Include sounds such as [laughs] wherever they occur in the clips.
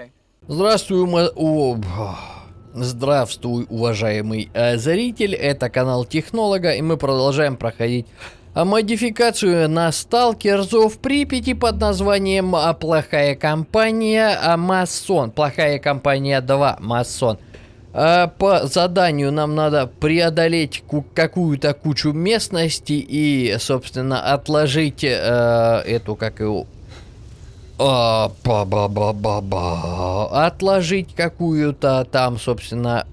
Okay. Здравствуй, ма- о, Здравствуй, уважаемый э, зритель. Это канал Технолога, и мы продолжаем проходить а, модификацию на Сталкерзов Припяти под названием а, Плохая компания а, Масон. Плохая компания 2 Масон. По заданию нам надо преодолеть ку- какую-то кучу местности и, собственно, отложить э, эту, как его, а, ба ба ба ба ба Отложить какую-то там, собственно...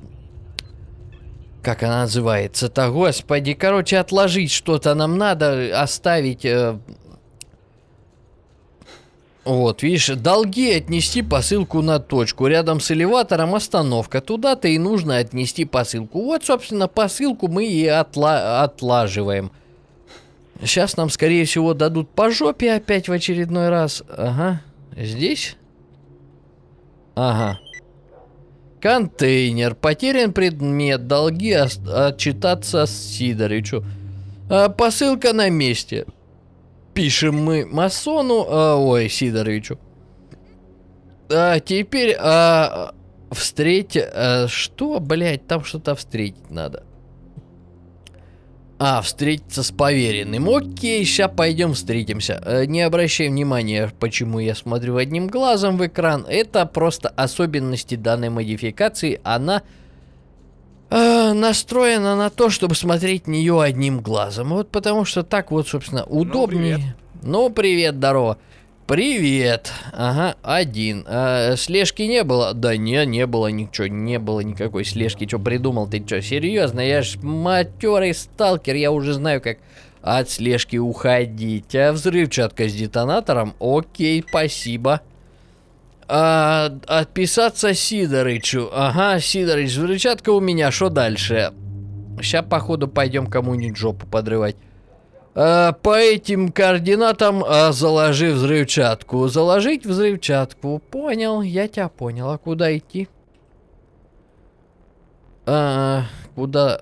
Как она называется-то, господи. Короче, отложить что-то нам надо, оставить... э, Вот, видишь, долги отнести посылку на точку. Рядом с элеватором остановка. Туда-то и нужно отнести посылку. Вот, собственно, посылку мы и отла отлаживаем. Сейчас нам, скорее всего, дадут по жопе опять в очередной раз. Ага. Здесь? Ага. Контейнер. Потерян предмет. Долги отчитаться Сидорычу. А, посылка на месте. Пишем мы масону, а, ой, Сидоровичу. А, теперь а, встреть... а, что, блядь, там что-то встретить надо. А, встретиться с поверенным. Окей, сейчас пойдем встретимся. Э, не обращай внимания, почему я смотрю одним глазом в экран. Это просто особенности данной модификации. Она э, настроена на то, чтобы смотреть нее одним глазом. Вот потому что так вот, собственно, удобнее. привет. Ну, привет, здорово. Привет. Ага, один. А, слежки не было? Да не, не было ничего, не было никакой слежки. Что придумал ты? Что, серьезно? Я ж матерый сталкер, я уже знаю, как от слежки уходить. А взрывчатка с детонатором? Окей, спасибо. А, отписаться Сидорычу. Ага, Сидорыч, взрывчатка у меня, что дальше? Сейчас, походу, пойдем кому-нибудь жопу подрывать. А, по этим координатам а, заложи взрывчатку. Заложить взрывчатку. Понял, я тебя понял. А куда идти? А, куда?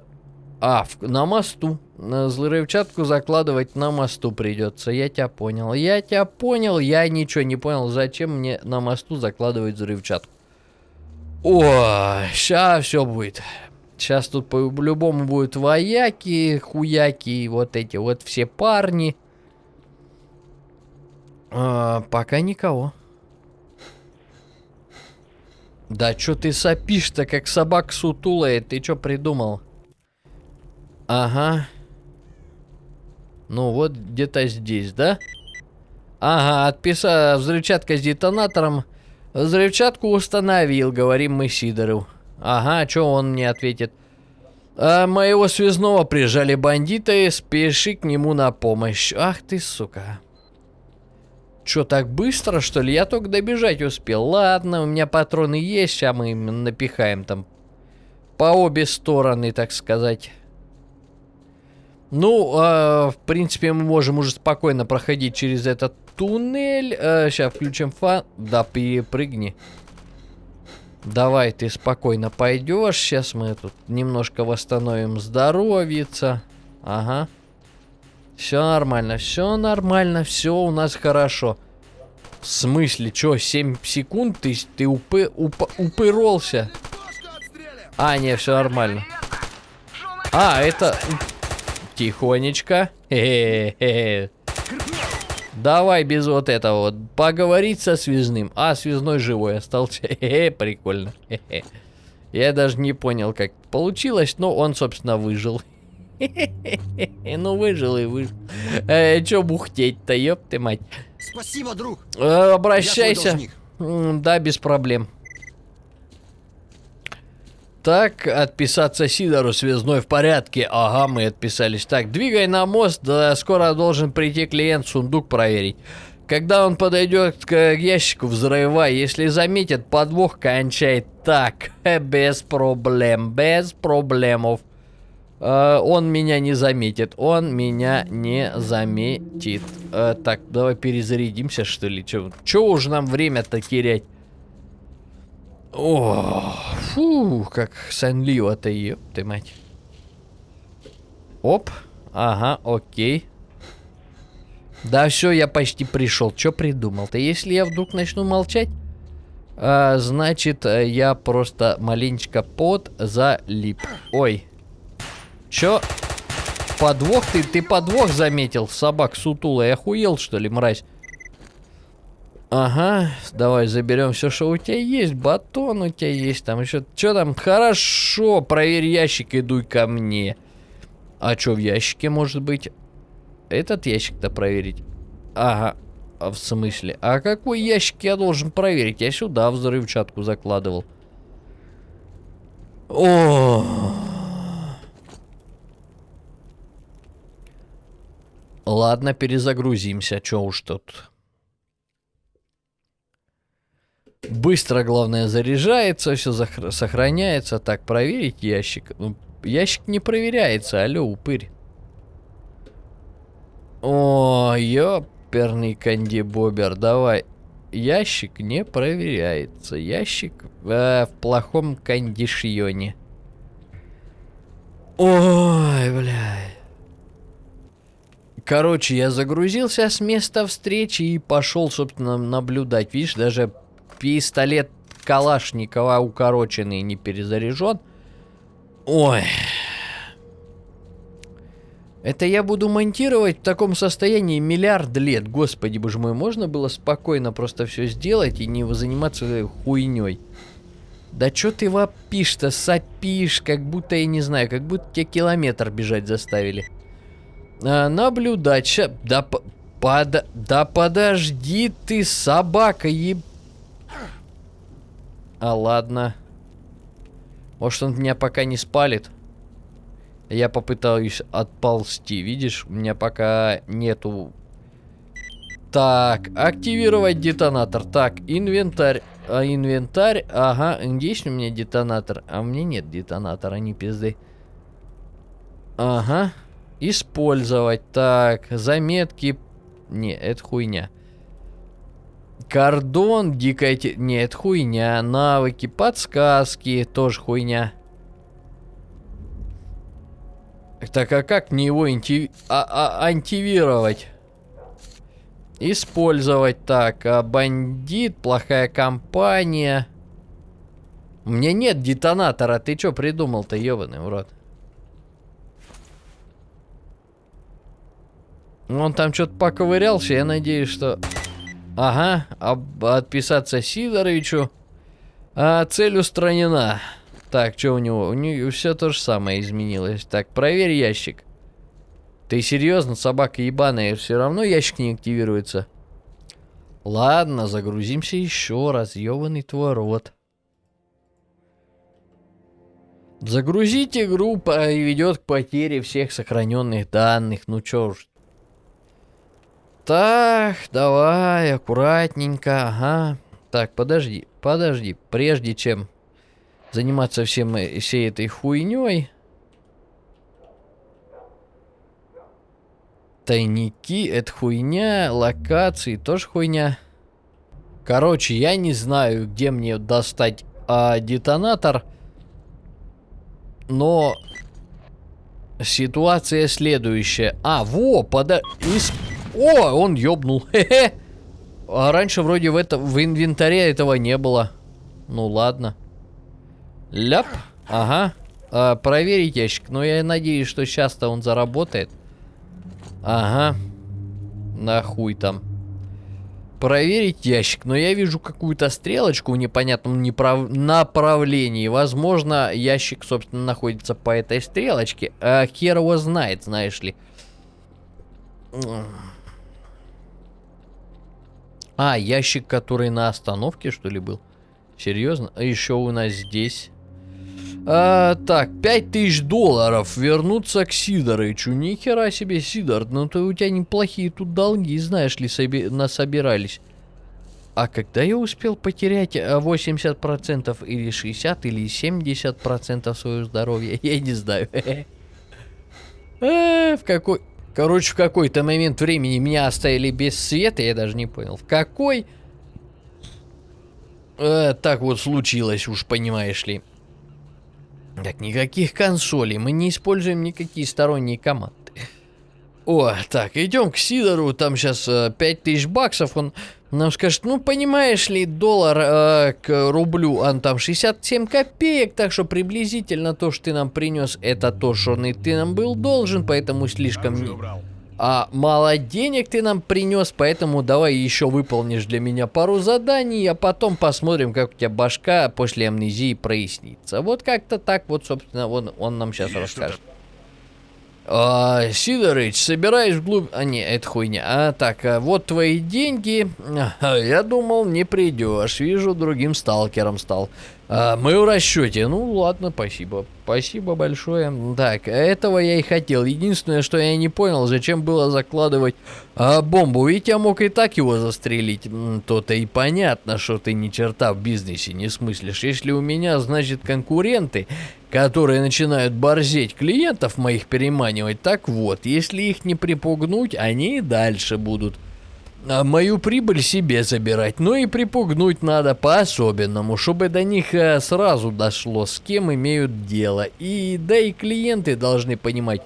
А, в- на мосту. На взрывчатку закладывать на мосту придется. Я тебя понял. Я тебя понял. Я ничего не понял, зачем мне на мосту закладывать взрывчатку. О, сейчас все будет. Сейчас тут по-любому будут вояки, хуяки, вот эти вот все парни. А, пока никого. Да чё ты сопишь-то, как собак сутулая? Ты чё придумал? Ага. Ну вот где-то здесь, да? Ага, отписал взрывчатка с детонатором. Взрывчатку установил, говорим мы Сидору. Ага, что он мне ответит? А, моего связного прижали бандиты, спеши к нему на помощь. Ах ты, сука. Чё, так быстро, что ли? Я только добежать успел. Ладно, у меня патроны есть, сейчас мы им напихаем там по обе стороны, так сказать. Ну, а, в принципе, мы можем уже спокойно проходить через этот туннель. сейчас включим фан. Да, перепрыгни. Давай, ты спокойно пойдешь. Сейчас мы тут немножко восстановим здоровьица. Ага. Все нормально, все нормально, все у нас хорошо. В смысле, что, 7 секунд ты, ты упы, уп- упыролся? А, не, все нормально. А, это... Тихонечко. Хе-хе-хе. Давай без вот этого вот. Поговорить со связным. А, связной живой остался. [laughs] Хе-хе, прикольно. Хе-хе. Я даже не понял, как получилось, но он, собственно, выжил. [laughs] Ну, выжил и выжил. Э, чё бухтеть-то, ёб ты мать. Спасибо, друг. Э, обращайся. Да, без проблем. Так, отписаться Сидору, связной в порядке. Ага, мы отписались. Так, двигай на мост, да, скоро должен прийти клиент сундук проверить. Когда он подойдет к ящику, взрывай. Если заметит подвох, кончай так. [laughs] Без проблем, без проблемов. Э, он меня не заметит. Он меня не заметит. Э, так, давай перезарядимся, что ли. Че, че уж нам время-то терять? О, фу, как сонливо-то, ёб ты мать. Оп, ага, окей. Да все, я почти пришел. Че придумал-то? Если я вдруг начну молчать, А, значит, э, я просто маленечко под залип. Ой. Чё? Подвох ты? Ты подвох заметил? Собак сутулый. Охуел, что ли, мразь? Ага, давай заберем все, что у тебя есть. Батон у тебя есть. Там еще... Что там? Хорошо, проверь ящик и дуй ко мне. А что в ящике может быть? Этот ящик-то проверить? Ага. А в смысле? А какой ящик я должен проверить? Я сюда взрывчатку закладывал. О. Ладно, перезагрузимся. Чё уж тут. Быстро, главное, заряжается, все сохраняется. Так, проверить ящик. Ну, ящик не проверяется, алло, упырь. О, ёперный канди-бобер, давай. Ящик не проверяется. Ящик э, в плохом кондишьоне. Ой, бля. Короче, я загрузился с места встречи и пошел, собственно, наблюдать. Видишь, даже пистолет Калашникова укороченный не перезаряжен. Ой. Это я буду монтировать в таком состоянии миллиард лет. Господи, боже мой, можно было спокойно просто все сделать и не заниматься хуйней. Да чё ты вопишь-то, сопишь, как будто, я не знаю, как будто тебя километр бежать заставили. А, наблюдать, ща, да, под, да подожди ты, собака, еб... А, ладно. Может, он меня пока не спалит? Я попытаюсь отползти. Видишь, у меня пока нету... Так, активировать детонатор. Так, инвентарь. А, инвентарь. Ага, есть у меня детонатор. А у меня нет детонатора, не пизды. Ага. Использовать. Так, заметки. Не, это хуйня. Кордон, дикая... Те... Нет, хуйня. Навыки, подсказки, тоже хуйня. Так, а как мне его инти... а -а антивировать? Использовать так. А бандит, плохая компания. У меня нет детонатора. Ты что придумал-то, ебаный урод? Он там что-то поковырялся. Я надеюсь, что... Ага, об, отписаться Сидоровичу. А, цель устранена. Так, что у него? У него все то же самое изменилось. Так, проверь ящик. Ты серьезно, собака ебаная, все равно ящик не активируется. Ладно, загрузимся еще раз, ебаный твой рот. Загрузить игру ведет к потере всех сохраненных данных. Ну чё уж, так, давай, аккуратненько, ага. Так, подожди, подожди. Прежде чем заниматься всем э, всей этой хуйней. Тайники, это хуйня, локации, тоже хуйня. Короче, я не знаю, где мне достать а, детонатор. Но ситуация следующая. А, во, пода... Из... О, он ёбнул. [laughs] Хе-хе. А раньше вроде в, это, в инвентаре этого не было. Ну ладно. Ляп. Ага. А, проверить ящик. Но я надеюсь, что сейчас-то он заработает. Ага. Нахуй там. Проверить ящик. Но я вижу какую-то стрелочку в непонятном неправ... направлении. Возможно, ящик, собственно, находится по этой стрелочке. А хер его знает, знаешь ли. А, ящик, который на остановке, что ли, был? Серьезно? А еще у нас здесь... А, так, 5000 долларов вернуться к Сидорычу. Нихера себе, Сидор, ну то у тебя неплохие тут долги, знаешь ли, соби насобирались. А когда я успел потерять 80% а, или 60 или 70% своего здоровья, [laughs] я не знаю. [laughs] В какой... Короче, в какой-то момент времени меня оставили без света, я даже не понял. В какой? Э, так вот случилось, уж понимаешь ли. Так, никаких консолей, мы не используем никакие сторонние команды. О, так, идем к Сидору, там сейчас э, 5000 баксов, он нам скажет, ну, понимаешь ли, доллар э, к рублю, он там 67 копеек, так что приблизительно то, что ты нам принес, это то, что ты нам был должен, поэтому слишком... А мало денег ты нам принес, поэтому давай еще выполнишь для меня пару заданий, а потом посмотрим, как у тебя башка после амнезии прояснится. Вот как-то так вот, собственно, он, он нам сейчас Есть расскажет. А, Сидорыч, собираюсь вглубь... А, не, это хуйня. А, так, а, вот твои деньги. А, я думал, не придешь. Вижу, другим сталкером стал. А, мы в расчете. Ну, ладно, спасибо. Спасибо большое. Так, этого я и хотел. Единственное, что я не понял, зачем было закладывать а, бомбу. Ведь я мог и так его застрелить. То-то и понятно, что ты ни черта в бизнесе не смыслишь. Если у меня, значит, конкуренты, которые начинают борзеть клиентов моих переманивать, так вот, если их не припугнуть, они и дальше будут а мою прибыль себе забирать, но и припугнуть надо по-особенному, чтобы до них э, сразу дошло, с кем имеют дело. И да и клиенты должны понимать,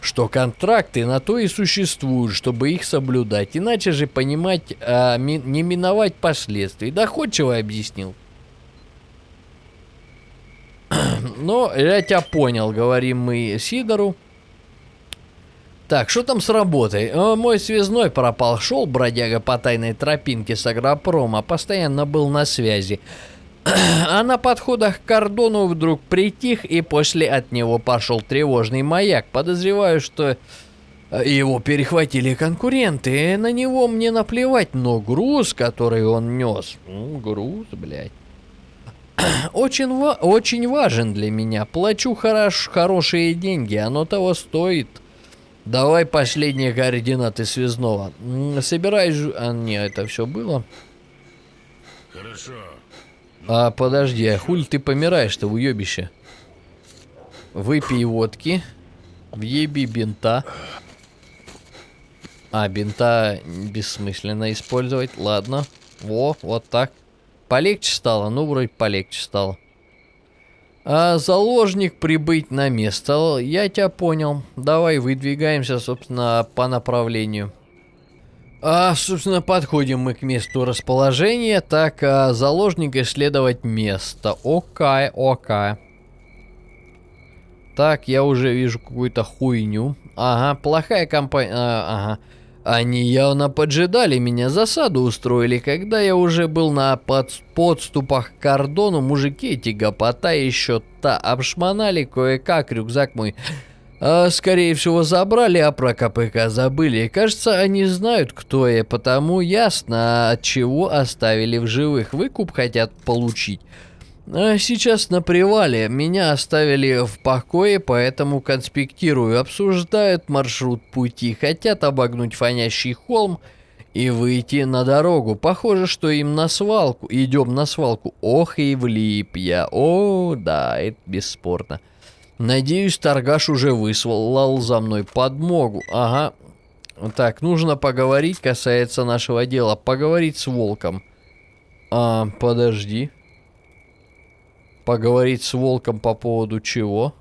что контракты на то и существуют, чтобы их соблюдать. Иначе же понимать, а, ми- не миновать последствий. Доходчиво объяснил. Но я тебя понял, говорим мы Сидору. Так, что там с работой? Э, мой связной пропал, шел бродяга по тайной тропинке с агропрома, постоянно был на связи. [clears throat] А на подходах к кордону вдруг притих, и после от него пошел тревожный маяк. Подозреваю, что э, его перехватили конкуренты. На него мне наплевать, но груз, который он нес... Груз, блядь. [clears throat] Очень, ва- очень важен для меня. Плачу хорош, хорошие деньги, оно того стоит. Давай последние координаты связного. Собираюсь... А, не, это все было. Хорошо. А, подожди, а хуль ты помираешь-то, уебище? Выпей водки. Въеби бинта. А, бинта бессмысленно использовать. Ладно. Во, вот так. Полегче стало? Ну, вроде полегче стало. А заложник прибыть на место. Я тебя понял. Давай выдвигаемся, собственно, по направлению. А, собственно, подходим мы к месту расположения. Так, а, заложник исследовать место. Окей, окей. Так, я уже вижу какую-то хуйню. Ага, плохая компания. ага. Они явно поджидали меня, засаду устроили. Когда я уже был на под- подступах к кордону, мужики эти гопота еще та обшмонали кое-как рюкзак мой. А, скорее всего, забрали, а про КПК забыли. Кажется, они знают, кто я, потому ясно, от чего оставили в живых. Выкуп хотят получить. А сейчас на привале. Меня оставили в покое, поэтому конспектирую. Обсуждают маршрут пути. Хотят обогнуть фонящий холм и выйти на дорогу. Похоже, что им на свалку. Идем на свалку. Ох и влип я. О, да, это бесспорно. Надеюсь, торгаш уже выслал за мной подмогу. Ага. Так, нужно поговорить, касается нашего дела. Поговорить с волком. А, подожди. Поговорить с волком по поводу чего?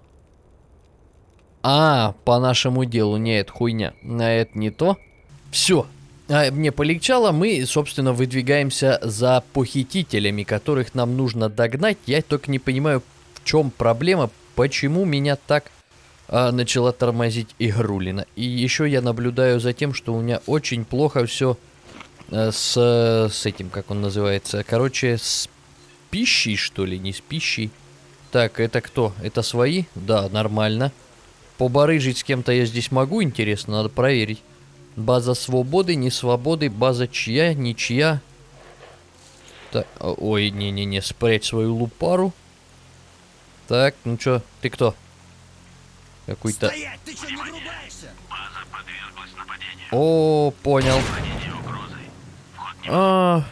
А, по нашему делу. Нет, хуйня. А это не то. Все. А, мне полегчало, мы, собственно, выдвигаемся за похитителями, которых нам нужно догнать. Я только не понимаю, в чем проблема, почему меня так а, начала тормозить игрулина. И еще я наблюдаю за тем, что у меня очень плохо все с, с этим, как он называется. Короче, с пищей, что ли, не с пищей. Так, это кто? Это свои? Да, нормально. Побарыжить с кем-то я здесь могу, интересно, надо проверить. База свободы, не свободы, база чья, ничья. Так, ой, не-не-не, спрячь свою лупару. Так, ну чё, ты кто? Какой-то... Стоять! Ты что, не врубаешься? О, понял. А,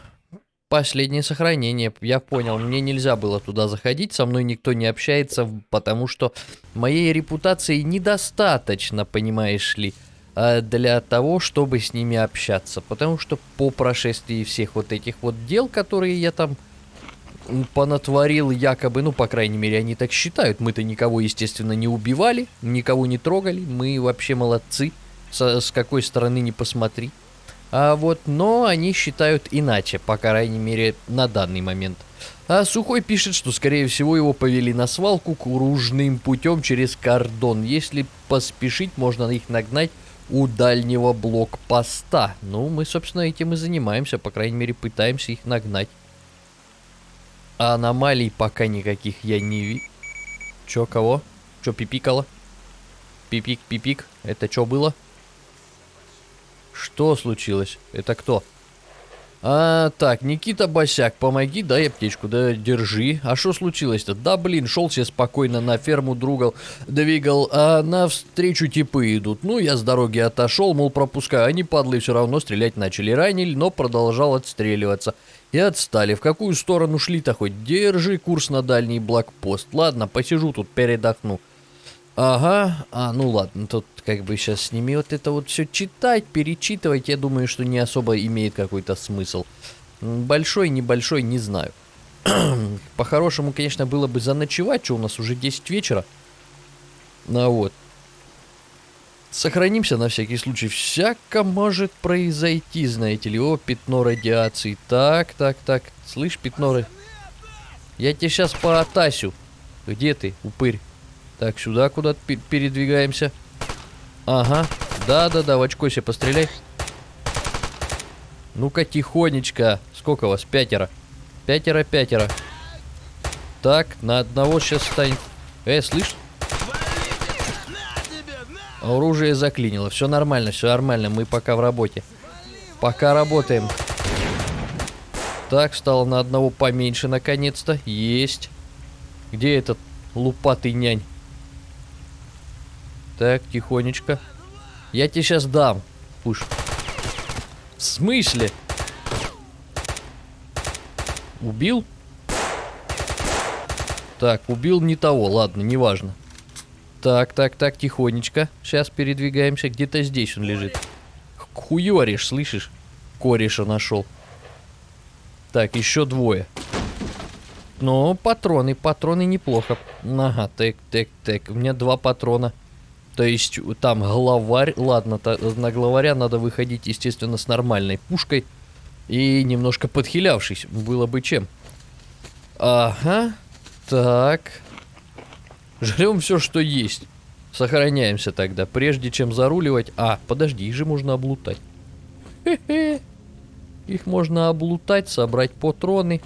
последнее сохранение. Я понял. Мне нельзя было туда заходить. Со мной никто не общается, потому что моей репутации недостаточно, понимаешь ли, а, для того, чтобы с ними общаться. Потому что по прошествии всех вот этих вот дел, которые я там понатворил якобы, ну, по крайней мере, они так считают. Мы-то никого, естественно, не убивали, никого не трогали. Мы вообще молодцы. со- с какой стороны не посмотри. А вот, но они считают иначе, по крайней мере, на данный момент. А Сухой пишет, что, скорее всего, его повели на свалку кружным путем через кордон. Если поспешить, можно их нагнать у дальнего блокпоста. Ну, мы, собственно, этим и занимаемся, по крайней мере, пытаемся их нагнать. А аномалий пока никаких я не вижу. Чё, кого? Чё, пипикало? Пипик, пипик. Это что было? Что случилось? Это кто? А, так, Никита Босяк, помоги, дай аптечку, да держи. А что случилось-то? Да, блин, шел себе спокойно на ферму другал, двигал, а навстречу типы идут. Ну, я с дороги отошел, мол, пропускаю. Они, падлы, все равно стрелять начали. Ранили, но продолжал отстреливаться. И отстали. В какую сторону шли-то хоть? Держи курс на дальний блокпост. Ладно, посижу тут, передохну. Ага, а, ну ладно, тут как бы сейчас с ними вот это вот все читать, перечитывать, я думаю, что не особо имеет какой-то смысл. Большой, небольшой, не знаю. [clears throat] По-хорошему, конечно, было бы заночевать, что у нас уже 10 вечера. Ну вот. Сохранимся на всякий случай. Всяко может произойти, знаете ли. О, пятно радиации. Так, так, так. Слышь, пятно Я тебе сейчас по. Где ты, упырь? Так, сюда куда-то пе- передвигаемся. Ага. Да-да-да, в очко себе постреляй. Ну-ка, тихонечко. Сколько вас? Пятеро. Пятеро, пятеро. Так, на одного сейчас станет. Э, слышь? Оружие заклинило. Все нормально, все нормально. Мы пока в работе. Пока работаем. Так, стало на одного поменьше наконец-то. Есть. Где этот лупатый нянь? Так, тихонечко. Я тебе сейчас дам. Пуш. В смысле? Убил? Так, убил не того, ладно, неважно. Так, так, так, тихонечко. Сейчас передвигаемся. Где-то здесь он лежит. Хуёришь, слышишь? Кореша нашел. Так, еще двое. Ну, патроны, патроны неплохо. Ага, так, так, так. У меня два патрона. То есть там главарь. Ладно, та- на главаря надо выходить, естественно, с нормальной пушкой. И немножко подхилявшись. Было бы чем. Ага. Так. Жрем все, что есть. Сохраняемся тогда, прежде чем заруливать. А, подожди, их же можно облутать. Хе-хе. Их можно облутать, собрать патроны.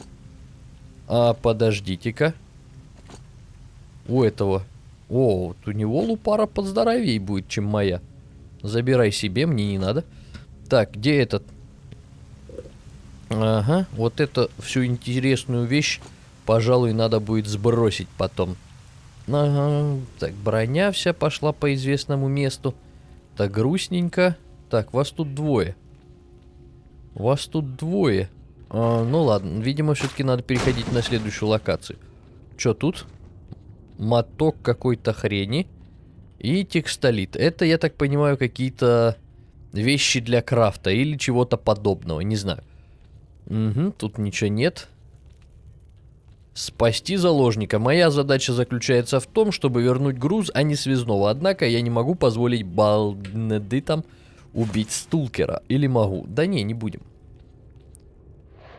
А, подождите-ка. У этого. О, вот у него лупара поздоровей будет, чем моя. Забирай себе, мне не надо. Так, где этот? Ага, вот это всю интересную вещь, пожалуй, надо будет сбросить потом. Ага, так, броня вся пошла по известному месту. Так, грустненько. Так, вас тут двое. Вас тут двое. А, ну ладно, видимо, все-таки надо переходить на следующую локацию. Что тут? Моток какой-то хрени. И текстолит. Это, я так понимаю, какие-то вещи для крафта или чего-то подобного, не знаю. Угу, тут ничего нет. Спасти заложника. Моя задача заключается в том, чтобы вернуть груз, а не связного. Однако я не могу позволить бандитам убить стулкера. Или могу? Да не, не будем.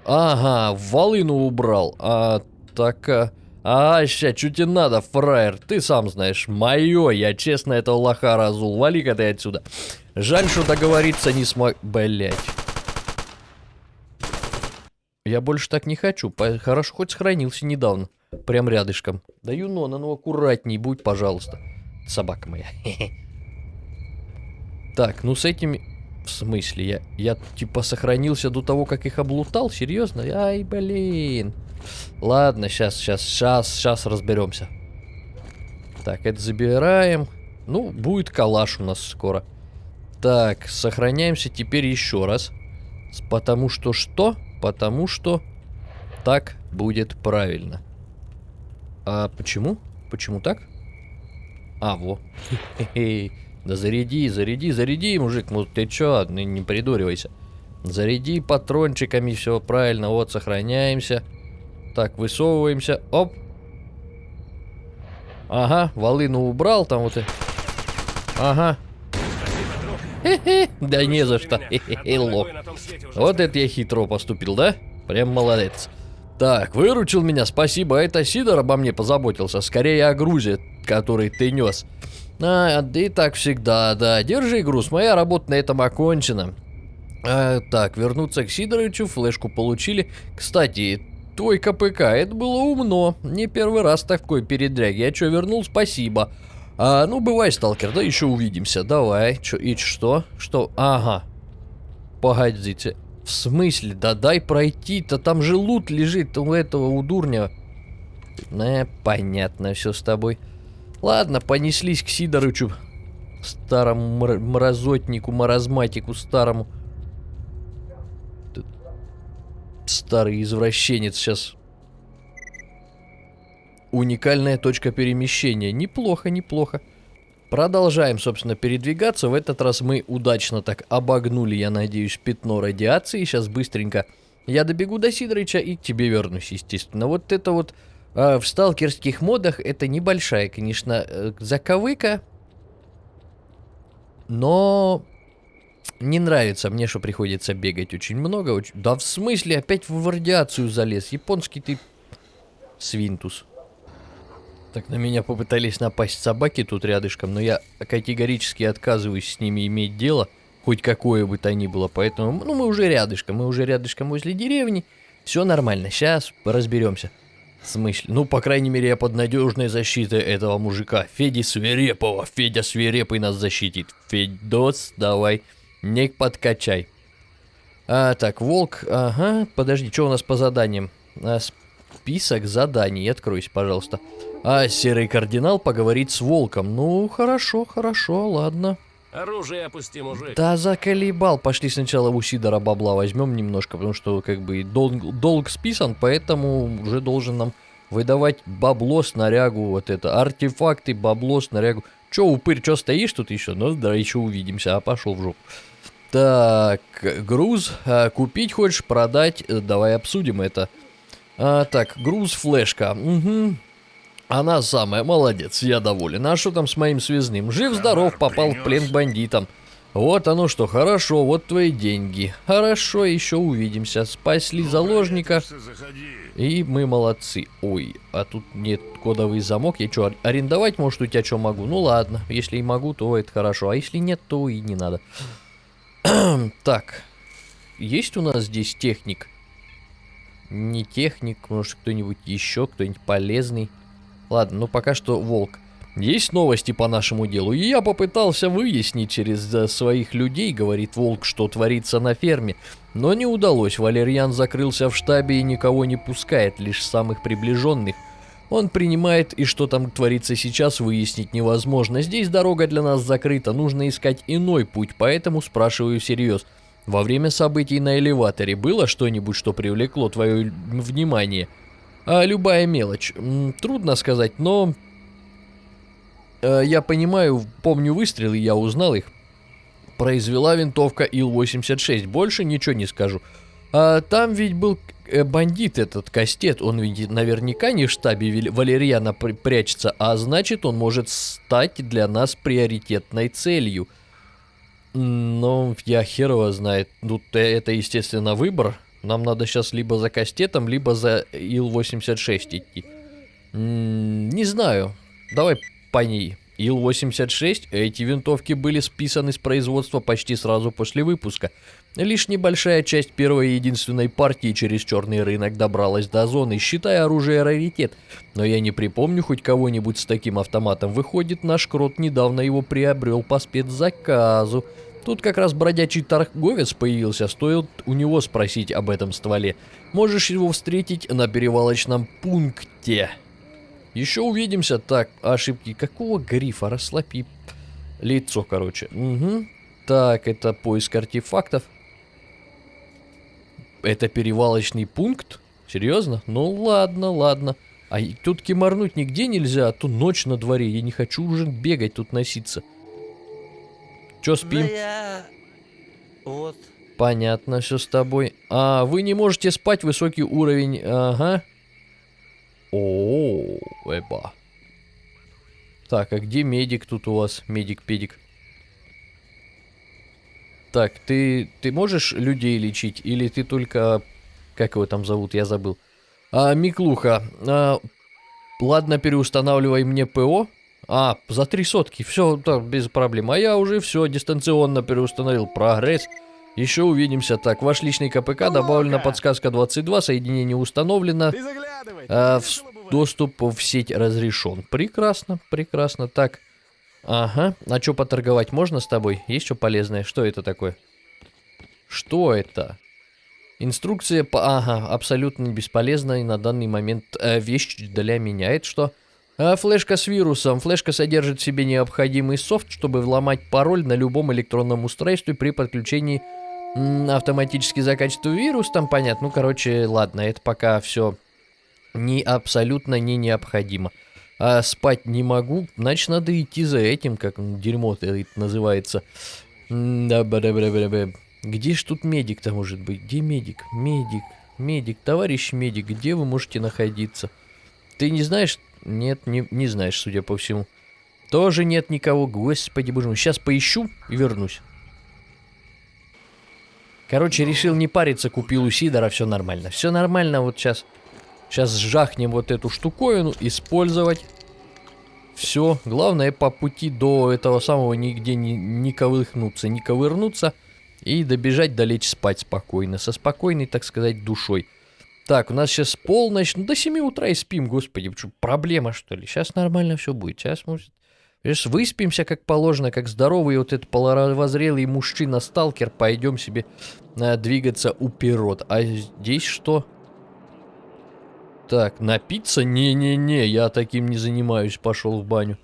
Ага, волыну убрал. А, так... А, а ща, что тебе надо, фраер? Ты сам знаешь, мое, я честно этого лоха разул. Вали-ка ты отсюда. Жаль, что договориться не смог... Блять. Я больше так не хочу. Хорошо, хоть сохранился недавно. Прям рядышком. Да Юнона, ну аккуратней будь, пожалуйста. Собака моя. [laughs] Так, ну с этими... В смысле? Я, я типа сохранился до того, как их облутал? Серьезно? Ай, блин. Ладно, сейчас, сейчас, сейчас, сейчас разберемся. Так, это забираем. Ну, будет калаш у нас скоро. Так, сохраняемся теперь еще раз. Потому что что? Потому что так будет правильно. А почему? Почему так? А, во. Да заряди, заряди, заряди, мужик. Ну ты чё, не придуривайся. Заряди патрончиками, все правильно. Вот, сохраняемся. Так, высовываемся. Оп. Ага, волыну убрал там вот. и- Ага. Да не за что. Лох. Вот это я хитро поступил, да? Прям молодец. Так, выручил меня, спасибо. Это Сидор обо мне позаботился. Скорее о грузе, который ты нес. А, да и так всегда, да. Держи груз, моя работа на этом окончена. А, так, вернуться к Сидоровичу, флешку получили. Кстати, твой КПК, это было умно. Не первый раз такой передряг. Я что, вернул, спасибо. А, ну, бывай, сталкер, да еще увидимся. Давай. Чё, и что? Что? Ага. Погодите. В смысле? Да дай пройти-то. Там же лут лежит у этого, у дурня. Э, понятно все с тобой. Ладно, понеслись к Сидорычу. Старому мр мразотнику, маразматику старому. Старый извращенец сейчас. Уникальная точка перемещения. Неплохо, неплохо. Продолжаем, собственно, передвигаться. В этот раз мы удачно так обогнули, я надеюсь, пятно радиации. Сейчас быстренько я добегу до Сидорыча и к тебе вернусь, естественно. Вот это вот э, в сталкерских модах это небольшая, конечно, э, заковыка. Но не нравится мне, что приходится бегать очень много. Очень... Да в смысле, опять в радиацию залез. Японский ты свинтус. Так, на меня попытались напасть собаки тут рядышком, но я категорически отказываюсь с ними иметь дело, хоть какое бы то ни было, поэтому, ну, мы уже рядышком, мы уже рядышком возле деревни, все нормально, сейчас разберемся. В смысле? Ну, по крайней мере, я под надежной защитой этого мужика, Феди Свирепого, Федя Свирепый нас защитит. Федос, давай, не подкачай. А, так, волк, ага, подожди, что у нас по заданиям? А, список заданий, откройся, пожалуйста. А серый кардинал поговорит с волком. Ну, хорошо, хорошо, ладно. Оружие опусти, мужик. Да заколебал. Пошли сначала у Сидора бабла возьмем немножко, потому что как бы долг, долг списан, поэтому уже должен нам выдавать бабло, снарягу, вот это, артефакты, бабло, снарягу. Че, упырь, че стоишь тут еще? Ну, да, еще увидимся, а пошел в жопу. Так, груз, а, купить хочешь, продать, Э, давай обсудим это. А, так, груз, флешка, угу. Она самая, молодец, я доволен. А что там с моим связным? Жив-здоров, попал в плен к бандитам. Вот оно что, хорошо, вот твои деньги. Хорошо, еще увидимся. Спасли заложника, Заходи. и мы молодцы. Ой, а тут нет кодовый замок. Я что, арендовать, может, у тебя что могу? Ну ладно, если и могу, то это хорошо. А если нет, то и не надо. [clears throat] так, есть у нас здесь техник? Не техник, может, кто-нибудь еще, кто-нибудь полезный. Ладно, ну пока что волк. Есть новости по нашему делу, и я попытался выяснить через э, своих людей, говорит волк, что творится на ферме. Но не удалось, Валерьян закрылся в штабе и никого не пускает, лишь самых приближенных. Он принимает, и что там творится сейчас, выяснить невозможно. Здесь дорога для нас закрыта, нужно искать иной путь, поэтому спрашиваю всерьез. Во время событий на элеваторе было что-нибудь, что привлекло твое внимание? А любая мелочь. Трудно сказать, но... э, Я понимаю, помню выстрелы, я узнал их. Произвела винтовка Ил-86, больше ничего не скажу. А там ведь был э, бандит этот Кастет, он ведь наверняка не в штабе Валерьяна прячется, а значит он может стать для нас приоритетной целью. Ну, я хер его знает. Э, это, естественно, выбор. Нам надо сейчас либо за Кастетом, либо за Ил-86 идти. Не знаю. Давай по ней. Ил-86, эти винтовки были списаны с производства почти сразу после выпуска. Лишь небольшая часть первой и единственной партии через черный рынок добралась до зоны, считая оружие раритет. Но я не припомню хоть кого-нибудь с таким автоматом. Выходит, наш крот недавно его приобрел по спецзаказу. Тут как раз бродячий торговец появился, стоит у него спросить об этом стволе. Можешь его встретить на перевалочном пункте. Еще увидимся. Так, ошибки. Какого грифа? Расслабь лицо, короче. Угу. Так, это поиск артефактов. Это перевалочный пункт? Серьезно? Ну ладно, ладно. А тут кимарнуть нигде нельзя, а то ночь на дворе. Я не хочу уже бегать тут носиться. Чё, спим? Да я... Вот. Понятно, все с тобой. А, вы не можете спать, высокий уровень. Ага. О, эба. Так, а где медик тут у вас? Медик-педик. Так, ты, ты можешь людей лечить? Или ты только... Как его там зовут? Я забыл. А, Миклуха, а, ладно, переустанавливай мне ПО. А, за три сотки, все, так, без проблем. А я уже все дистанционно переустановил. Прогресс. Еще увидимся. Так, ваш личный КПК, добавлена подсказка 22, соединение установлено. Ты. А, в- доступ в сеть разрешен. Прекрасно, прекрасно. Так. Ага. А что поторговать можно с тобой? Есть что полезное? Что это такое? Что это? Инструкция по... Ага, абсолютно бесполезная на данный момент э, вещь для меня. Это что? А, флешка с вирусом. Флешка содержит в себе необходимый софт, чтобы взломать пароль на любом электронном устройстве при подключении автоматически закачивает вирус. Там понятно. Ну, короче, ладно, это пока все не абсолютно не необходимо. А спать не могу, значит, надо идти за этим, как дерьмо это называется. Где ж тут медик-то может быть? Где медик? Медик, медик, товарищ медик, где вы можете находиться? Ты не знаешь? Нет, не, не знаешь, судя по всему. Тоже нет никого, господи боже мой. Сейчас поищу и вернусь. Короче, решил не париться, купил у Сидора, все нормально. Все нормально, вот сейчас. Сейчас сжахнем вот эту штуковину, использовать. Все, главное по пути до этого самого нигде не, не ковырнуться, не ковырнуться. И добежать, долечь спать спокойно, со спокойной, так сказать, душой. Так, у нас сейчас полночь, ну до 7 утра и спим, господи, что, проблема что ли? Сейчас нормально все будет, сейчас может... Сейчас выспимся как положено, как здоровый вот этот половозрелый мужчина-сталкер, пойдем себе э, двигаться уперед. А здесь что? Так, напиться? Не-не-не, я таким не занимаюсь, пошел в баню.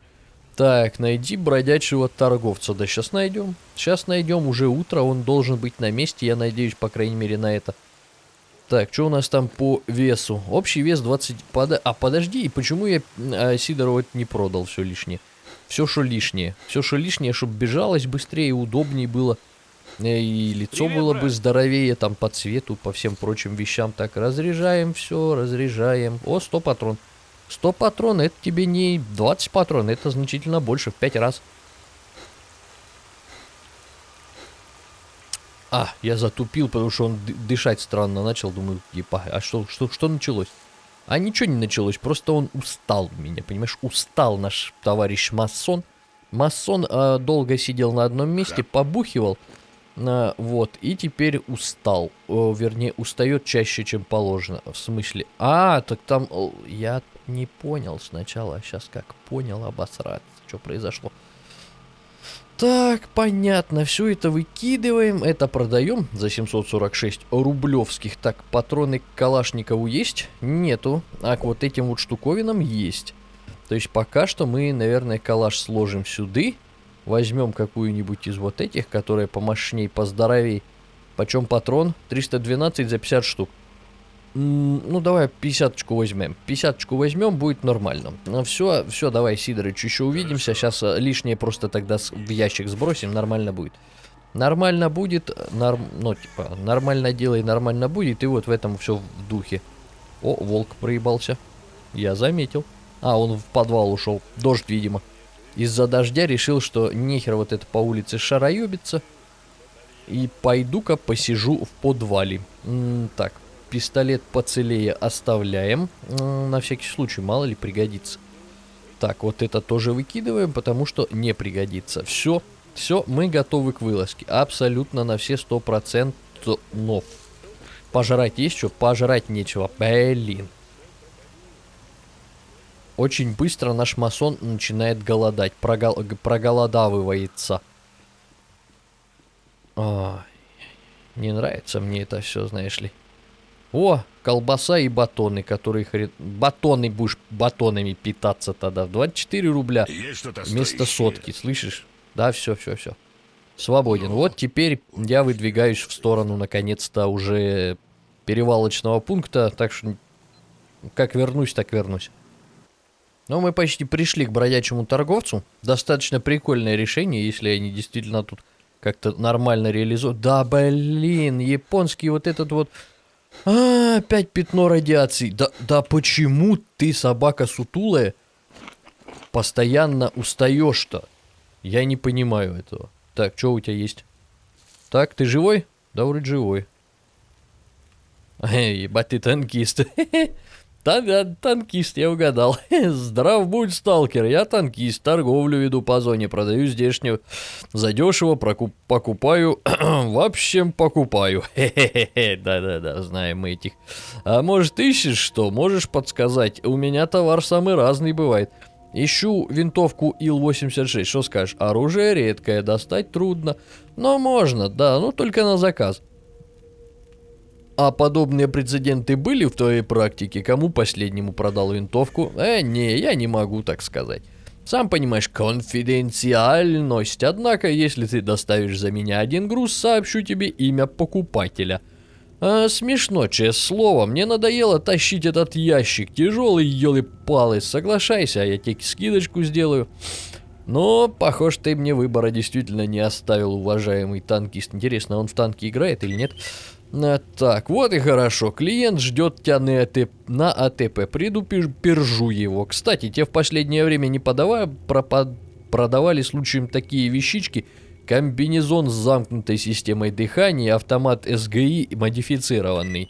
Так, найди бродячего торговца. Да сейчас найдем. Сейчас найдем, уже утро, он должен быть на месте, я надеюсь, по крайней мере, на это. Так, что у нас там по весу? Общий вес 20... Пода... А, подожди, и почему я а, Сидору это не продал все лишнее? Все, что лишнее. Все, что лишнее, чтобы бежалось быстрее, удобнее было. Э, И лицо Привет, было бы здоровее, там, по цвету, по всем прочим вещам. Так, разряжаем все, разряжаем. О, 100 патрон. 100 патрон, это тебе не 20 патрон, это значительно больше, в 5 раз. А, я затупил, потому что он ды- дышать странно начал. Думаю, епа, а что, что, что началось? А ничего не началось, просто он устал меня, понимаешь? Устал наш товарищ масон. Масон а, долго сидел на одном месте, побухивал. А, вот, и теперь устал. Вернее, устает чаще, чем положено. В смысле? А, так там... я не понял сначала, а сейчас как понял обосраться, что произошло. Так, понятно, все это выкидываем, это продаем за 746 рублевских. Так, патроны к Калашникову есть? Нету, а к вот этим вот штуковинам есть. То есть пока что мы, наверное, калаш сложим сюда, возьмем какую-нибудь из вот этих, которая помощней, поздоровей. Почем патрон? 312 за 50 штук. М, Ну, давай 50 возьмем. 50 возьмем, будет нормально. Ну, все, все, давай, Сидорыч, еще увидимся. Сейчас лишнее просто тогда в ящик сбросим, нормально будет. Нормально будет, норм, ну, типа, нормально делай, нормально будет, и вот в этом все в духе. О, волк проебался. Я заметил. А, он в подвал ушел. Дождь, видимо. Из-за дождя решил, что нехер вот это по улице шароебиться. И пойду-ка посижу в подвале. М, так, пистолет поцелее оставляем. М, На всякий случай, мало ли пригодится. Так, вот это тоже выкидываем, потому что не пригодится. Все, все, мы готовы к вылазке. Абсолютно на все сто процентов. Пожрать есть что? Пожрать нечего. Блин. Очень быстро наш масон начинает голодать. Прогол- проголодавывается. Ай, не нравится мне это все, знаешь ли. О, колбаса и батоны, которые хрен... Батоны будешь батонами питаться тогда. 24 рубля вместо сотки, слышишь? Да, все, все, все. Свободен. Вот теперь я выдвигаюсь в сторону, наконец-то, уже перевалочного пункта. Так что, как вернусь, так вернусь. Но мы почти пришли к бродячему торговцу. Достаточно прикольное решение, если они действительно тут как-то нормально реализуют. Да, блин, японский вот этот вот... А, опять пятно радиации. Да, да почему ты, собака сутулая, постоянно устаешь-то? Я не понимаю этого. Так, что у тебя есть? Так, ты живой? Да, вроде живой. [laughs] Эй, ебать, ты танкист. [laughs] Да, танкист, я угадал. [laughs] Здрав будь, сталкер, я танкист, торговлю веду по зоне, продаю здешнюю. Задешево прокуп, покупаю, [clears throat] в общем, покупаю. [laughs] Да-да-да, знаем мы этих. А может, ищешь что? Можешь подсказать? У меня товар самый разный бывает. Ищу винтовку Ил-86, что скажешь? Оружие редкое, достать трудно. Но можно, да, ну только на заказ. А подобные прецеденты были в твоей практике? Кому последнему продал винтовку? Э, не, я не могу так сказать. Сам понимаешь, конфиденциальность. Однако, если ты доставишь за меня один груз, сообщу тебе имя покупателя. А, смешно, честное слово. Мне надоело тащить этот ящик. Тяжелый, елы-палы. Соглашайся, а я тебе скидочку сделаю. Но, похоже, ты мне выбора действительно не оставил, уважаемый танкист. Интересно, он в танке играет или нет? Так, вот и хорошо. Клиент ждет тебя на, АТ... на АТП. Приду, пер- пержу его. Кстати, тебе в последнее время не подавая, пропад... продавали случаем такие вещички. Комбинезон с замкнутой системой дыхания, автомат СГИ модифицированный.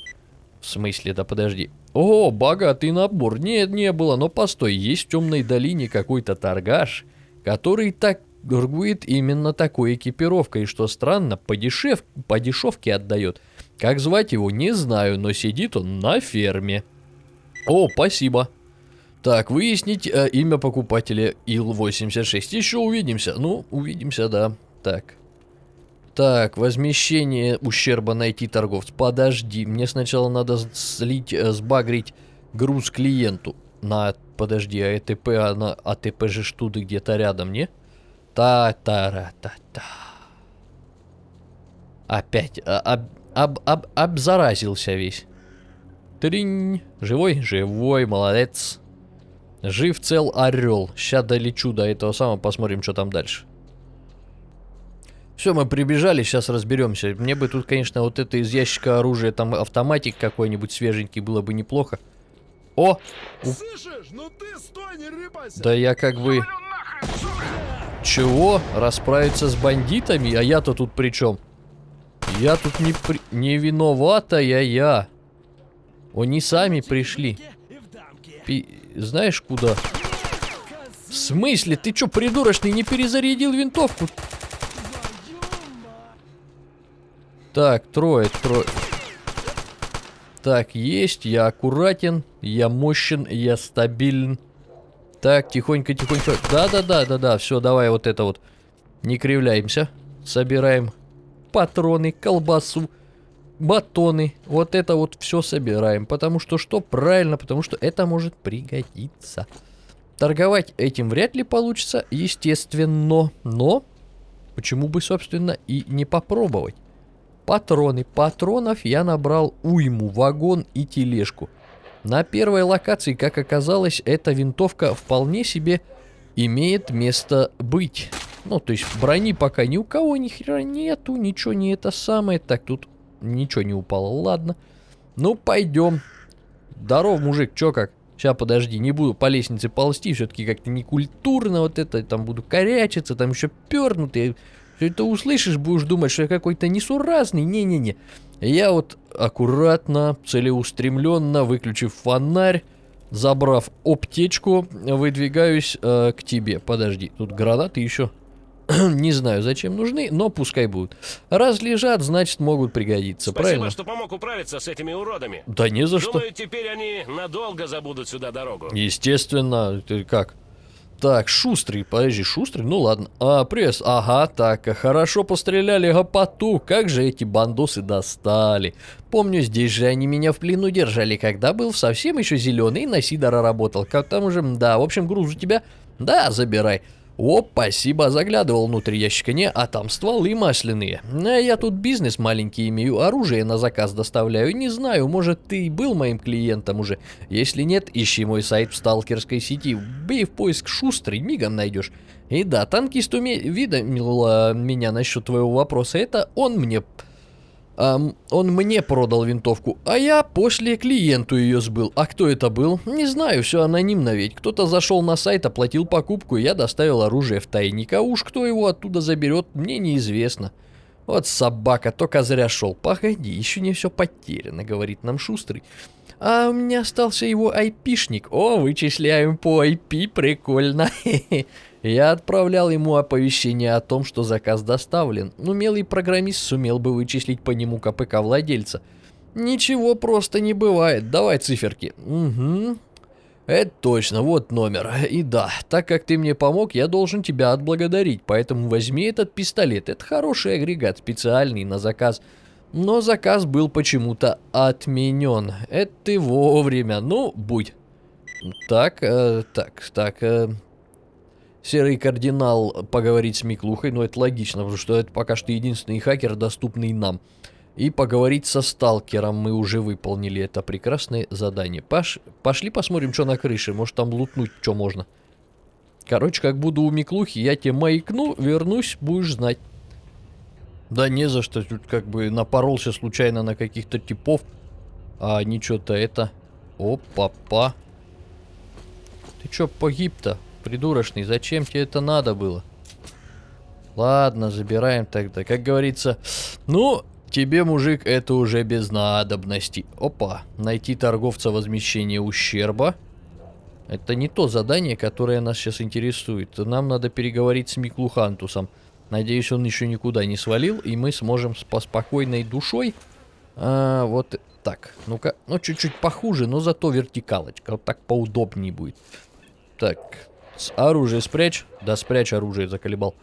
В смысле, да подожди. О, богатый набор. Нет, не было, но постой, есть в темной долине какой-то торгаш, который так торгует именно такой экипировкой, что странно, по, дешев... по дешевке отдает. Как звать его, не знаю, но сидит он на ферме. О, спасибо. Так, выяснить э, имя покупателя ИЛ-86. Еще увидимся. Ну, увидимся, да. Так. Так, возмещение ущерба найти торговца. Подожди, мне сначала надо слить, э, сбагрить груз клиенту. На, подожди, а АТП, она, АТП же штуды где-то рядом, не? Та-та-ра-та-та. Опять, а, об, об, об, обзаразился весь. Тринь. Живой? Живой, молодец. Жив цел орел. Сейчас долечу до этого самого, посмотрим, что там дальше. Все, мы прибежали, сейчас разберемся. Мне бы тут, конечно, вот это из ящика оружия, там автоматик какой-нибудь свеженький, было бы неплохо. О! Слышишь? Ну ты стой, не рыпайся! Да я как бы... Чего? Расправиться с бандитами? А я-то тут при чем? Я тут не, при... не виноватая я. Они сами пришли. Пи- Знаешь куда? В смысле? Ты чё, придурочный, не перезарядил винтовку? Так, трое, трое. Так, есть, я аккуратен, я мощен, я стабилен. Так, тихонько, тихонько. Да-да-да-да-да, все, давай вот это вот. Не кривляемся. Собираем патроны, колбасу, батоны. Вот это вот все собираем. Потому что что? Правильно, потому что это может пригодиться. Торговать этим вряд ли получится, естественно. Но почему бы, собственно, и не попробовать? Патроны. Патронов я набрал уйму, вагон и тележку. На первой локации, как оказалось, эта винтовка вполне себе имеет место быть. Ну, то есть брони пока ни у кого ни хера нету, ничего не это самое. Так, тут ничего не упало, ладно. Ну, пойдем. Здоров, мужик, чё как? Сейчас, подожди, не буду по лестнице ползти, все-таки как-то некультурно вот это, там буду корячиться, там еще пернутый. Все это услышишь, будешь думать, что я какой-то несуразный. Не-не-не. Я вот аккуратно, целеустремленно, выключив фонарь, забрав аптечку, выдвигаюсь э, к тебе. Подожди, тут гранаты еще. [clears throat] Не знаю, зачем нужны, но пускай будут. Раз лежат, значит могут пригодиться, Спасибо, правильно? что помог управиться с этими уродами. Да не за что. Думаю, теперь они надолго забудут сюда дорогу. Естественно, ты как? Так, шустрый, подожди, шустрый, ну ладно. А, пресс, ага, так, хорошо постреляли гопоту, как же эти бандосы достали. Помню, здесь же они меня в плену держали, когда был совсем еще зеленый и на Сидора работал. Как там уже, да, в общем, груз у тебя? Да, забирай. О, спасибо, заглядывал внутрь ящика, не, а там стволы масляные. А я тут бизнес маленький имею, оружие на заказ доставляю, не знаю, может ты и был моим клиентом уже. Если нет, ищи мой сайт в сталкерской сети, бей в поиск шустрый, мигом найдешь. И да, танкист уведомил а, меня насчет твоего вопроса, это он мне... ам, он мне продал винтовку, а я после клиенту ее сбыл. А кто это был? Не знаю, все анонимно ведь. Кто-то зашел на сайт, оплатил покупку, и я доставил оружие в тайник. А уж кто его оттуда заберет, мне неизвестно. Вот собака, только зря шел. Погоди, еще не все потеряно, говорит нам Шустрый. А у меня остался его айпишник. О, вычисляем по IP, прикольно. [laughs] Я отправлял ему оповещение о том, что заказ доставлен. Умелый программист сумел бы вычислить по нему КПК владельца. Ничего просто не бывает. Давай циферки. Угу. Это точно, вот номер. И да, так как ты мне помог, я должен тебя отблагодарить. Поэтому возьми этот пистолет. Это хороший агрегат, специальный на заказ. Но заказ был почему-то отменен. Это ты вовремя. Ну, будь. Так, э, так, так. Э, серый кардинал поговорить с Миклухой. Ну, это логично, потому что это пока что единственный хакер, доступный нам. И поговорить со сталкером мы уже выполнили это прекрасное задание. Паш, пошли посмотрим, что на крыше. Может там лутнуть, что можно. Короче, как буду у Миклухи, я тебе маякну, вернусь, будешь знать. Да не за что, тут как бы напоролся случайно на каких-то типов. А они что-то это... Опа-па. Ты чё погиб-то, придурочный? Зачем тебе это надо было? Ладно, забираем тогда. Как говорится, ну, тебе, мужик, это уже без надобности. Опа, найти торговца возмещения ущерба. Это не то задание, которое нас сейчас интересует. Нам надо переговорить с Миклухантусом. Надеюсь, он еще никуда не свалил, и мы сможем с по спокойной душой... А, вот так. Ну-ка, ну чуть-чуть похуже, но зато вертикалочка. Вот так поудобнее будет. Так, с оружие спрячь. Да, спрячь оружие, заколебал.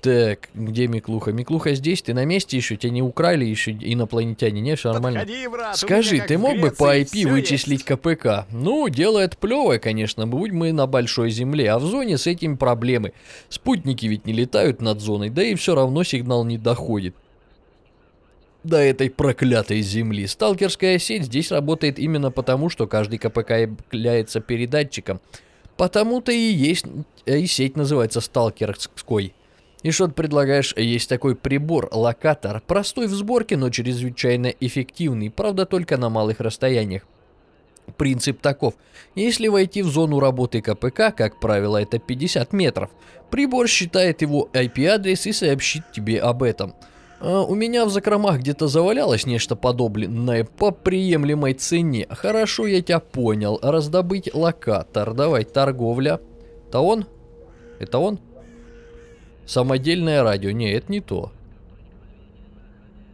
Так, где Миклуха? Миклуха здесь? Ты на месте еще? Тебя не украли еще инопланетяне? Не, все нормально. Подходи, брат, Скажи, ты мог бы по IP вычислить есть. КПК? Ну, дело это плевое, конечно, будь мы на большой земле, а в зоне с этим проблемы. Спутники ведь не летают над зоной, да и все равно сигнал не доходит. До этой проклятой земли. Сталкерская сеть здесь работает именно потому, что каждый КПК является передатчиком. Потому-то и есть, э, и сеть называется сталкерской. И что ты предлагаешь? Есть такой прибор, локатор. Простой в сборке, но чрезвычайно эффективный. Правда, только на малых расстояниях. Принцип таков. Если войти в зону работы КПК, как правило, это 50 метров, прибор считает его IP-адрес и сообщит тебе об этом. А, у меня в закромах где-то завалялось нечто подобное по приемлемой цене. Хорошо, я тебя понял. Раздобыть локатор. Давай, торговля. Это он? Это он? Самодельное радио. Не, это не то.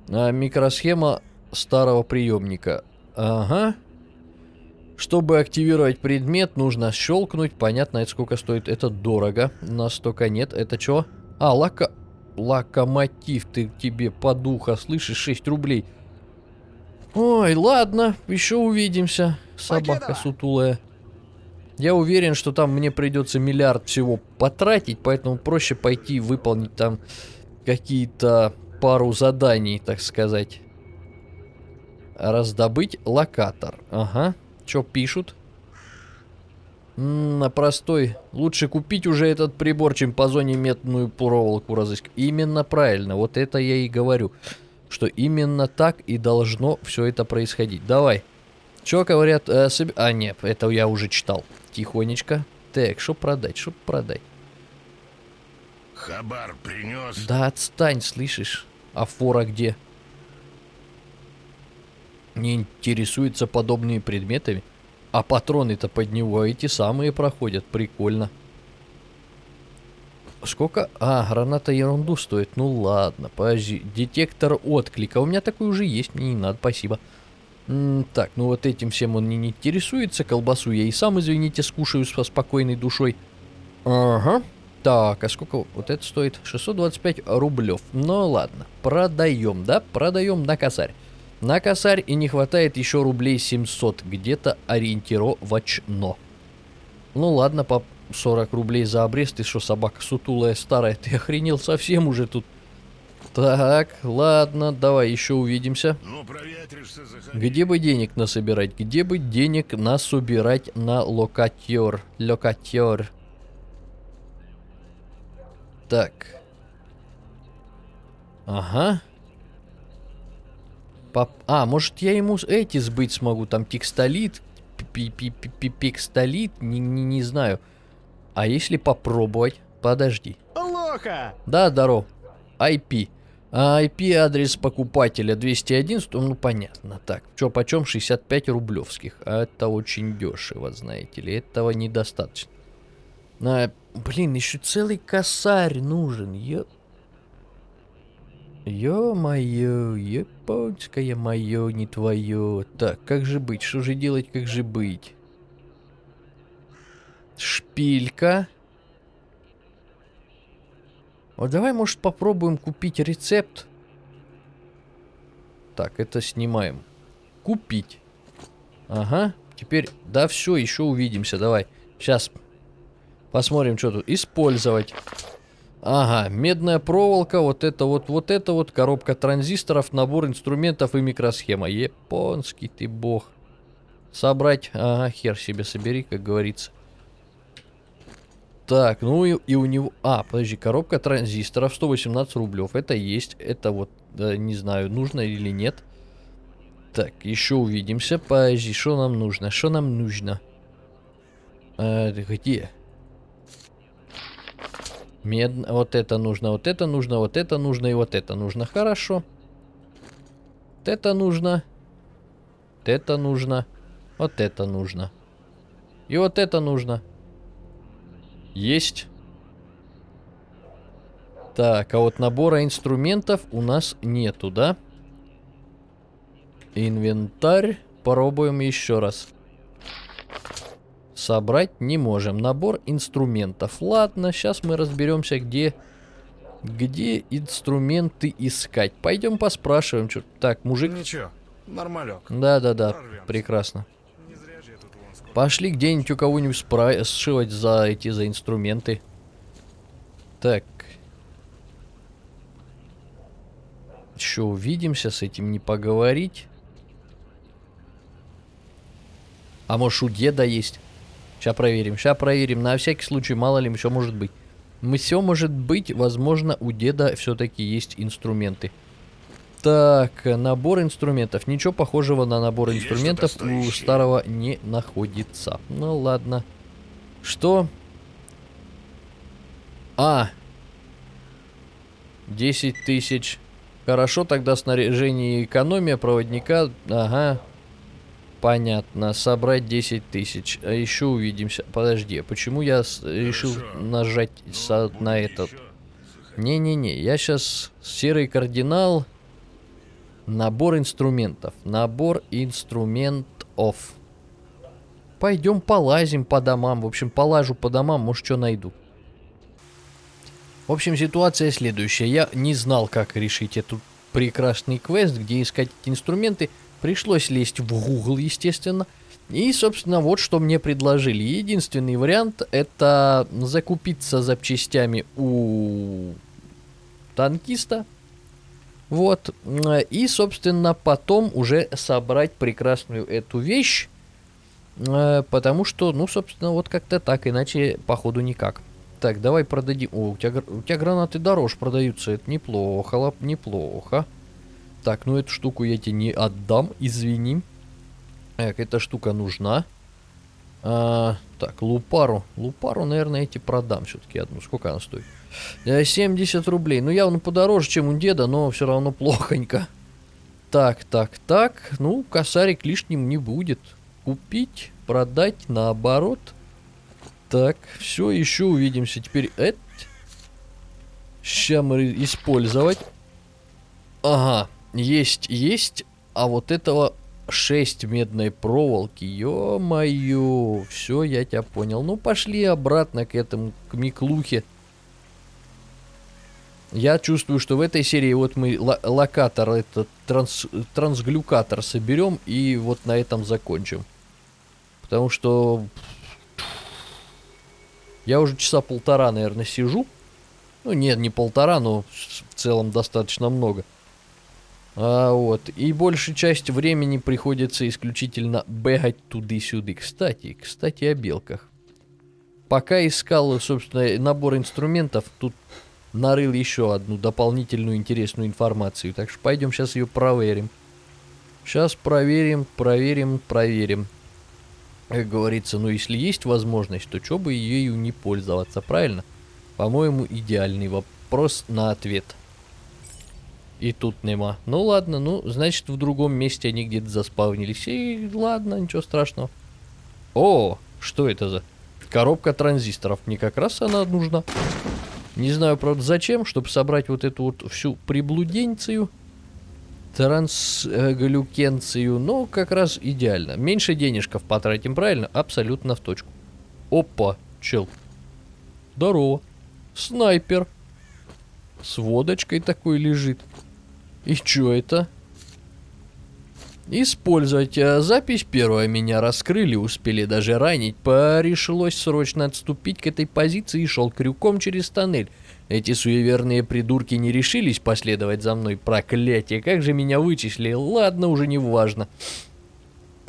А, микросхема старого приемника. Ага. Чтобы активировать предмет, нужно щелкнуть. Понятно, это сколько стоит. Это дорого. Настолько нет. Это что? А, лока... Локомотив ты тебе подуха. Слышишь, 6 рублей. Ой, ладно. Еще увидимся. Собака сутулая. Я уверен, что там мне придется миллиард всего потратить, поэтому проще пойти выполнить там какие-то пару заданий, так сказать. Раздобыть локатор. Ага. Что пишут? На простой. Лучше купить уже этот прибор, чем по зоне медную проволоку разыскивать. Именно правильно. Вот это я и говорю. Что именно так и должно все это происходить. Давай. Что говорят? э, соб- А, нет, это я уже читал. Тихонечко. Так, что продать, что продать? Хабар принес. Да отстань, слышишь? А фора где? Не интересуется подобными предметами? А патроны-то под него эти самые проходят. Прикольно. Сколько? А, граната ерунду стоит. Ну ладно, подожди. Детектор отклика. У меня такой уже есть, мне не надо, спасибо. М, так, ну вот этим всем он не интересуется. Колбасу я и сам, извините, скушаю со спокойной душой. Ага. Так, а сколько вот это стоит? 625 рублев. Ну ладно, продаем, да? Продаем на косарь. На косарь и не хватает еще рублей 700, где-то ориентировочно. Ну ладно, по 40 рублей за обрез, ты что, собака сутулая старая, ты охренел совсем уже тут. Так, ладно, давай еще увидимся. Ну. Где бы денег насобирать? Где бы денег насобирать на локатер? Локатер. Так. Ага. Поп- А, может я ему эти сбыть смогу, там текстолит, пи- пи- пи- пи- пикстолит, не, не, не знаю. А если попробовать? Подожди. Лоха! Да, здоров. IP. А IP-адрес покупателя 211, ну понятно. Так, чё почем 65 рублевских. А это очень дешево, знаете ли. Этого недостаточно. А, блин, еще целый косарь нужен. Ё... Ё-моё, японское моё, не твое. Так, как же быть? Что же делать, как же быть? Шпилька. Вот давай, может, попробуем купить рецепт. Так, это снимаем. Купить. Ага. Теперь, да, все, еще увидимся. Давай. Сейчас посмотрим, что тут. Использовать. Ага, медная проволока, вот это вот, вот это вот, коробка транзисторов, набор инструментов и микросхема. Японский ты бог. Собрать, ага, хер себе собери, как говорится. Так, ну и, и у него... А, подожди, коробка транзисторов 118 рублев. Это есть, это вот, да, не знаю, нужно или нет. Так, еще увидимся. Подожди, что нам нужно? Что нам нужно? А, где? Мед... Вот это нужно, вот это нужно, вот это нужно и вот это нужно. Хорошо. Вот это нужно. Вот это нужно. Вот это нужно. И вот это нужно. Есть. Так, а вот набора инструментов у нас нету, да? Инвентарь. Попробуем еще раз. Собрать не можем. Набор инструментов. Ладно, сейчас мы разберемся, где... Где инструменты искать. Пойдем поспрашиваем. Что... Так, мужик... Ничего, нормалек. Да-да-да, прекрасно. Пошли где-нибудь у кого-нибудь спра- сшивать за эти, за инструменты. Так. Еще увидимся, с этим не поговорить. А может у деда есть? Сейчас проверим, сейчас проверим. На всякий случай, мало ли, все может быть. Мы все может быть, возможно, у деда все-таки есть инструменты. Так, набор инструментов. Ничего похожего на набор Есть инструментов у старого не находится. Ну ладно. Что? А. 10 тысяч. Хорошо, тогда снаряжение и экономия проводника. Ага. Понятно. Собрать 10 тысяч. А еще увидимся. Подожди, а почему я решил Хорошо. нажать со- Будет на этот? Не-не-не, я сейчас серый кардинал. Набор инструментов. Набор инструментов. Пойдем полазим по домам. В общем, полажу по домам, может, что найду. В общем, ситуация следующая. Я не знал, как решить этот прекрасный квест, где искать эти инструменты. Пришлось лезть в Google, естественно. И, собственно, вот что мне предложили. Единственный вариант это закупиться запчастями у танкиста. Вот. И, собственно, потом уже собрать прекрасную эту вещь. э, Потому что, ну, собственно, вот как-то так, иначе, походу, никак. Так, давай продадим. О, у тебя, у тебя гранаты дороже продаются. Это неплохо, лап, неплохо. Так, ну эту штуку я тебе не отдам, извини. Так, эта штука нужна. А, так, лупару. Лупару, наверное, эти продам все-таки одну. Сколько она стоит? Э, 70 рублей. Ну, явно подороже, чем у деда, но все равно плохонько. Так, так, так. Ну, косарик лишним не будет. Купить, продать, наоборот. Так, все, еще увидимся. Теперь это... Сейчас мы использовать. Ага, есть, есть. А вот этого 6 медной проволоки. Ё-моё. Все, я тебя понял. Ну, пошли обратно к этому, к Миклухе. Я чувствую, что в этой серии вот мы ло- локатор, этот транс, трансглюкатор соберем и вот на этом закончим. Потому что я уже часа полтора, наверное, сижу. Ну, нет, не полтора, но в целом достаточно много. А, вот. И большая часть времени приходится исключительно бегать туды-сюды. Кстати, кстати, о белках. Пока искал, собственно, набор инструментов, тут нарыл еще одну дополнительную интересную информацию. Так что пойдем сейчас ее проверим. Сейчас проверим, проверим, проверим. Как говорится, ну если есть возможность, то что бы ею не пользоваться, правильно? По-моему, идеальный вопрос на ответ. И тут нема. Ну ладно, ну, значит, в другом месте они где-то заспавнились. И ладно, ничего страшного. О, что это за коробка транзисторов? Мне как раз она нужна. Не знаю, правда, зачем, чтобы собрать вот эту вот всю приблуденцию, трансглюкенцию, но как раз идеально. Меньше денежков потратим, правильно? Абсолютно в точку. Опа, чел. Здорово. Снайпер. С водочкой такой лежит. И чё это? Использовать. Запись первая. Меня раскрыли, успели даже ранить. Пришлось срочно отступить к этой позиции и шел крюком через тоннель. Эти суеверные придурки не решились последовать за мной. Проклятие, как же меня вычислили. Ладно, уже не важно.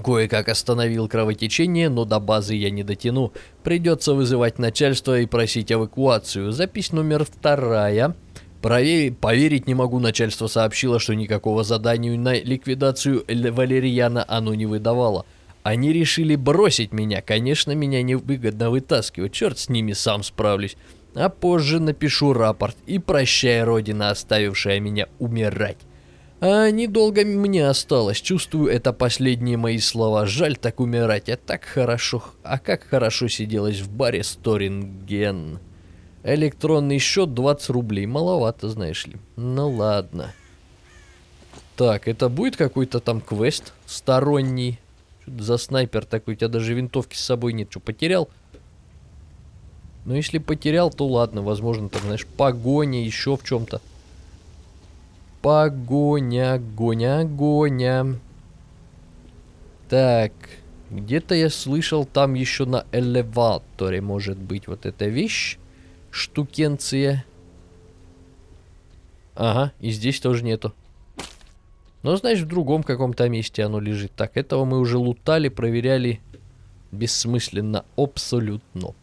Кое-как остановил кровотечение, но до базы я не дотяну. Придется вызывать начальство и просить эвакуацию. Запись номер вторая. Проверь, поверить не могу, начальство сообщило, что никакого задания на ликвидацию Валерьяна оно не выдавало. Они решили бросить меня. Конечно, меня невыгодно вытаскивать. Черт с ними, сам справлюсь. А позже напишу рапорт. И прощай, Родина, оставившая меня умирать. А недолго мне осталось. Чувствую, это последние мои слова. Жаль так умирать. А так хорошо. А как хорошо сиделось в баре Сторинген. Электронный счет 20 рублей. Маловато, знаешь ли. Ну ладно. Так, это будет какой-то там квест сторонний? Что-то за снайпер такой. У тебя даже винтовки с собой нет. Что, потерял? Ну, если потерял, то ладно. Возможно, там, знаешь, погоня, еще в чем-то. Погоня, гоня, гоня. Так, где-то я слышал, там еще на элеваторе может быть вот эта вещь, штукенция. Ага, и здесь тоже нету. Но, знаешь, в другом каком-то месте оно лежит. Так, этого мы уже лутали, проверяли. Бессмысленно, абсолютно.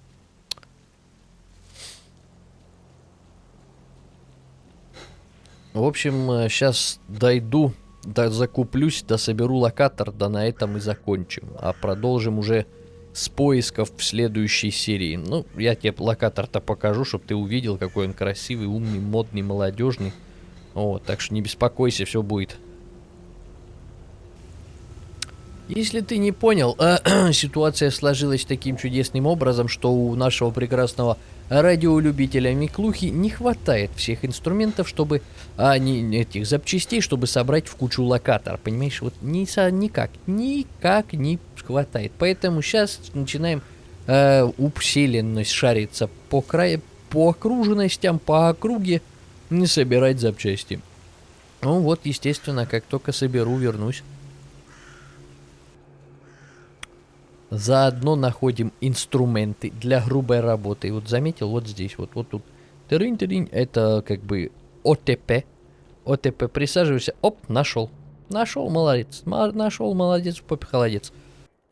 В общем, сейчас дойду, да закуплюсь, да соберу локатор, да на этом и закончим. А продолжим уже с поисков в следующей серии. Ну, я тебе локатор-то покажу, чтобы ты увидел, какой он красивый, умный, модный, молодежный. Вот, так что не беспокойся, все будет. Если ты не понял, э, [clears throat] ситуация сложилась таким чудесным образом, что у нашего прекрасного радиолюбителя Миклухи не хватает всех инструментов, чтобы, а не этих запчастей, чтобы собрать в кучу локатор, понимаешь? Вот ни, никак, никак не хватает. Поэтому сейчас начинаем э, усиленность шариться по краю, по окруженностям, по округе, не собирать запчасти. Ну вот, естественно, как только соберу, вернусь. Заодно находим инструменты для грубой работы. Вот заметил, вот здесь, вот, вот тут. Тырынь-тырынь, это как бы ОТП. ОТП, присаживайся, оп, нашел. Нашел, молодец. Нашел, молодец, попе холодец.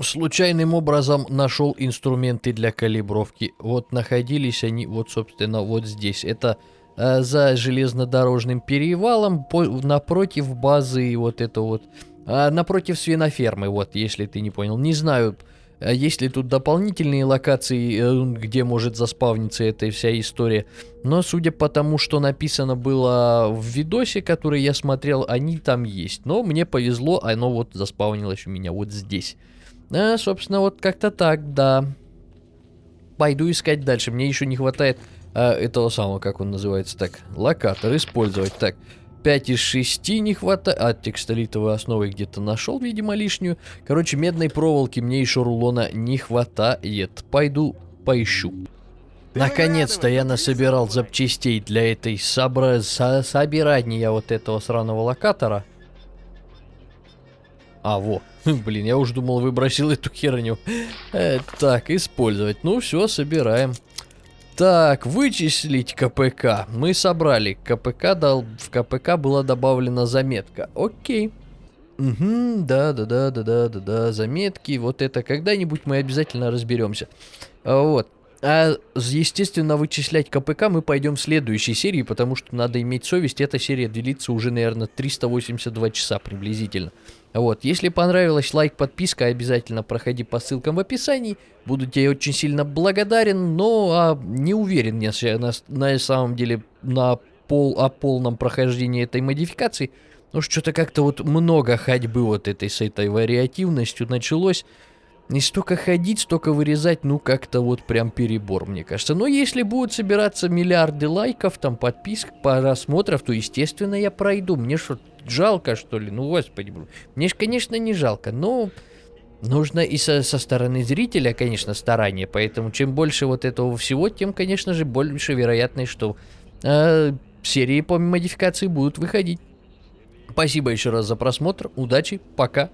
Случайным образом нашел инструменты для калибровки. Вот находились они, вот, собственно, вот здесь. Это э, за железнодорожным перевалом, по- напротив базы, вот это вот. А, напротив свинофермы, вот, если ты не понял. Не знаю, а есть ли тут дополнительные локации, э, где может заспавниться эта вся история. Но судя по тому, что написано было в видосе, который я смотрел, они там есть. Но мне повезло, оно вот заспавнилось у меня вот здесь. А, собственно, вот как-то так, да. Пойду искать дальше. Мне еще не хватает а, этого самого, как он называется так, локатор использовать. Так, 5 из 6 не хватает. А текстолитовой основы где-то нашел, видимо, лишнюю. Короче, медной проволоки мне еще рулона не хватает. Пойду поищу. Наконец-то я насобирал запчастей для этой собра... со- собирания вот этого сраного локатора. А, во. [laughs] Блин, я уже думал, выбросил эту херню. Э, так, использовать. Ну, все, собираем. Так, вычислить КПК. Мы собрали. КПК дал... В КПК была добавлена заметка. Окей. Угу, да, да, да, да, да, да, да, заметки, вот это когда-нибудь мы обязательно разберемся. А, Вот. А, естественно, вычислять КПК мы пойдем в следующей серии, потому что надо иметь совесть. Эта серия длится уже, наверное, 382 часа приблизительно. Вот, если понравилось, лайк, подписка, обязательно проходи по ссылкам в описании. Буду тебе очень сильно благодарен, но а, не уверен я на, на самом деле на пол, о полном прохождении этой модификации. Ну, что-то как-то вот много ходьбы вот этой с этой вариативностью началось. Не столько ходить, столько вырезать, ну, как-то вот прям перебор, мне кажется. Но если будут собираться миллиарды лайков, там, подписок, просмотров, то, естественно, я пройду. Мне что, жалко, что ли? Ну, господи, мне ж, конечно, не жалко, но... Нужно и со, со стороны зрителя, конечно, старание. Поэтому чем больше вот этого всего, тем, конечно же, больше вероятность, что э, серии по модификации будут выходить. Спасибо еще раз за просмотр. Удачи. Пока.